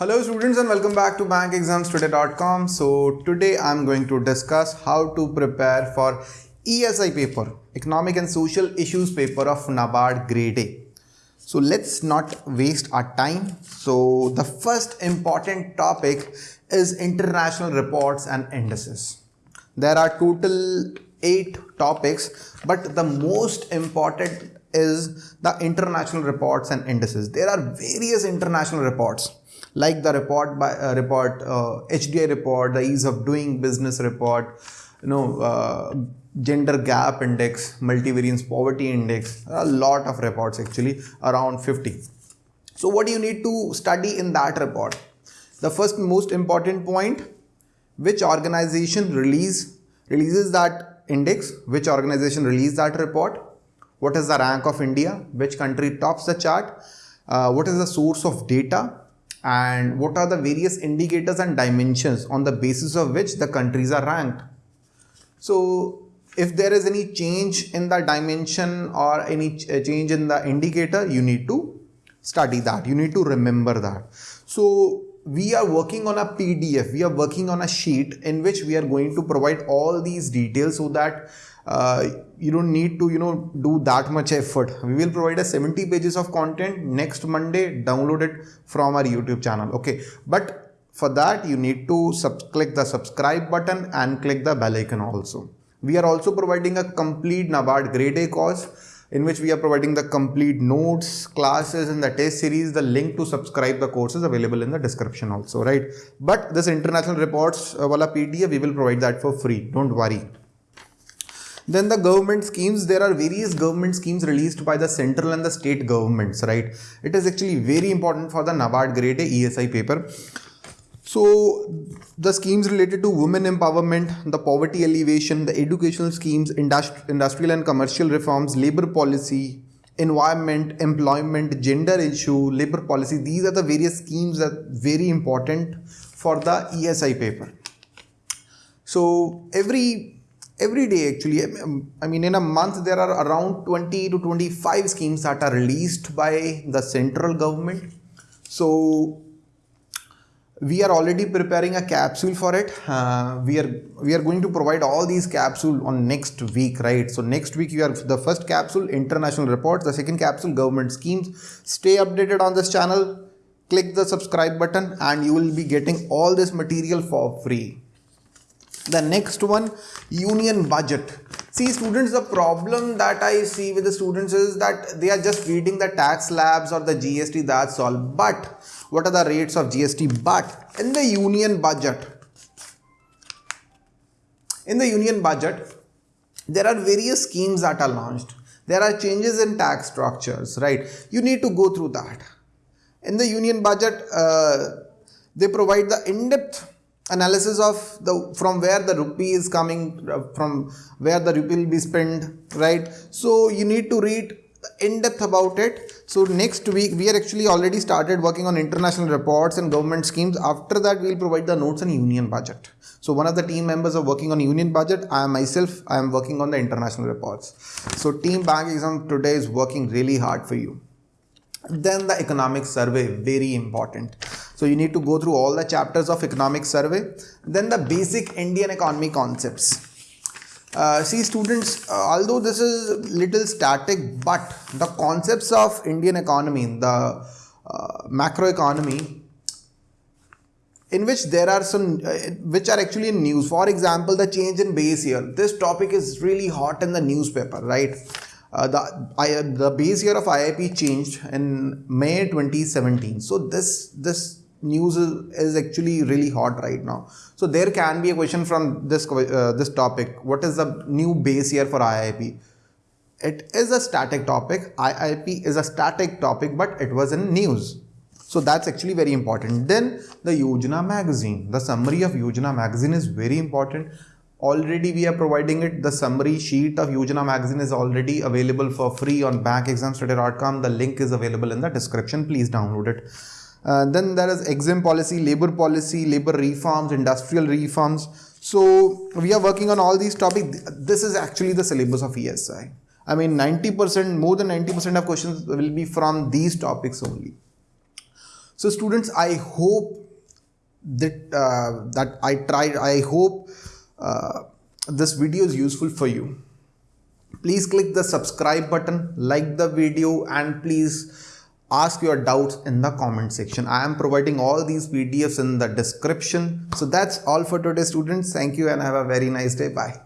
Hello students and welcome back to bankexamstoday.com. So today I'm going to discuss how to prepare for ESI paper, Economic and Social Issues paper of NABARD grade A. So let's not waste our time. So the first important topic is international reports and indices. There are total eight topics, but the most important is the international reports and indices. There are various international reports like the report by uh, report uh, HDI report, the ease of doing business report, you know, uh, gender gap index, multivariance poverty index, a lot of reports actually around 50. So what do you need to study in that report? The first most important point, which organization release releases that index, which organization release that report, what is the rank of India, which country tops the chart, uh, what is the source of data, and what are the various indicators and dimensions on the basis of which the countries are ranked. So if there is any change in the dimension or any uh, change in the indicator, you need to study that. You need to remember that. So we are working on a PDF, we are working on a sheet in which we are going to provide all these details so that uh, you don't need to you know do that much effort. We will provide a 70 pages of content next monday download it from our youtube channel okay? But for that you need to click the subscribe button and click the bell icon also. We are also providing a complete nabard grade a course in which we are providing the complete notes, classes and the test series. The link to subscribe the course is available in the description also, right? But this international reports uh, wala PDF, we will provide that for free. Don't worry. Then the government schemes, there are various government schemes released by the central and the state governments, right? It is actually very important for the NABARD grade A ESI paper. So the schemes related to women empowerment, the poverty alleviation, the educational schemes, industri industrial and commercial reforms, labor policy, environment, employment, gender issue, labor policy. These are the various schemes that are very important for the ESI paper. So every every day actually, I mean in a month there are around 20 to 25 schemes that are released by the central government. So we are already preparing a capsule for it. Uh, we are we are going to provide all these capsule on next week right? So next week you are the first capsule international reports. The second capsule government schemes. Stay updated on this channel. Click the subscribe button and you will be getting all this material for free. The next one union budget. See students the problem that i see with the students is that they are just reading the tax slabs or the gst that's all. But what are the rates of GST but in the union budget? In the union budget there are various schemes that are launched. There are changes in tax structures right? You need to go through that. In the union budget uh, they provide the in-depth analysis of the from where the rupee is coming uh, from where the rupee will be spent right? So you need to read in depth about it. So next week we are actually already started working on international reports and government schemes. After that we will provide the notes on union budget. So one of the team members are working on union budget. I am myself i am working on the international reports. So team bank exam today is working really hard for you. Then the economic survey very important. So you need to go through all the chapters of economic survey. Then the basic indian economy concepts uh, see students, uh, although this is little static, but the concepts of Indian economy, the uh, macro economy, in which there are some uh, which are actually in news. For example, the change in base year. This topic is really hot in the newspaper, right? Uh, the I, the base year of IIP changed in May 2017. So this this news is, is actually really hot right now. So there can be a question from this, uh, this topic. What is the new base year for IIP? It is a static topic. IIP is a static topic, but it was in news. So that's actually very important. Then the Yojana magazine, the summary of Yojana magazine is very important. Already we are providing it. The summary sheet of Yojana magazine is already available for free on bankexamstoday.com. The link is available in the description. Please download it. Uh, then there is exim policy, labor policy, labor reforms, industrial reforms. So we are working on all these topics. This is actually the syllabus of ESI. I mean 90%, more than 90% of questions will be from these topics only. So students, I hope that uh, that I tried. I hope uh, this video is useful for you. Please click the subscribe button, like the video, and please ask your doubts in the comment section. I am providing all these PDFs in the description. So that's all for today students. Thank you and have a very nice day. Bye.